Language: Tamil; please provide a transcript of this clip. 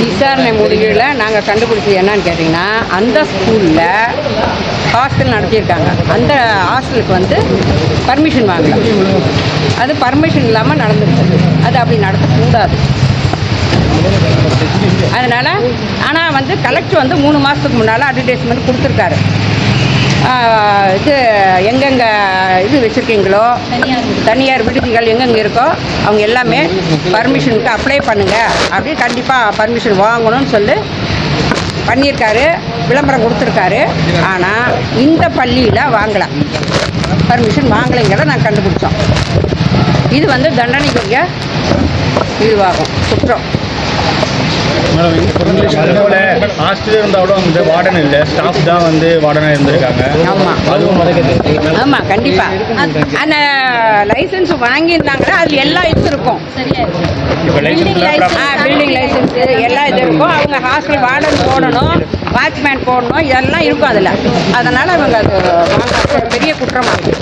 விசாரணை முடிவில் நாங்கள் கண்டுபிடிச்சது என்னன்னு கேட்டிங்கன்னா அந்த ஸ்கூலில் ஹாஸ்டல் நடத்தியிருக்காங்க. அந்த ஹாஸ்டலுக்கு வந்து பர்மிஷன் வாங்கலாம் அது பர்மிஷன் இல்லாமல் நடந்துருக்கு அது அப்படி நடத்தக்கூடாது அதனால் ஆனால் வந்து கலெக்டர் வந்து மூணு மாதத்துக்கு முன்னால் அட்வர்டைஸ்மெண்ட் கொடுத்துருக்காரு. இது எங்கெங்கே இது வச்சுருக்கீங்களோ? தனியார். விடுதிகள் எங்கெங்கே இருக்கோ அவங்க எல்லாமே பர்மிஷனுக்கு அப்ளை பண்ணுங்கள் அப்படி கண்டிப்பாக பர்மிஷன் வாங்கணும்னு சொல்லி பண்ணியிருக்காரு விளம்பரம் கொடுத்துருக்காரு. ஆனால் இந்த பள்ளியில் வாங்கலை. பர்மிஷன் வாங்கலைங்கிறத நாங்கள் கண்டுபிடிச்சோம். இது வந்து தண்டனைக்குரிய இதுவாகும். குற்றம் ஹாஸ்டல் இருந்தாலும் வந்து வார்டன் இல்லை. ஸ்டாஃப் தான் வந்து வார்டனாக இருந்திருக்காங்க. ஆமாம் அதுவும் மறைக்கிறது ஆமாம் கண்டிப்பாக அந்த லைசன்ஸ் வாங்கியிருந்தாங்கன்னா அது எல்லா இது இருக்கும். இப்போ லைசன்ஸ் பில்டிங் லைசன்ஸ் எல்லா இது இருக்கும். அவங்க ஹாஸ்டல் வார்டன் போடணும் வாட்ச்மேன் போடணும் இதெல்லாம் இருக்கும் அதில். அதனால் அவங்க அது பெரிய குற்றமாக இருக்குது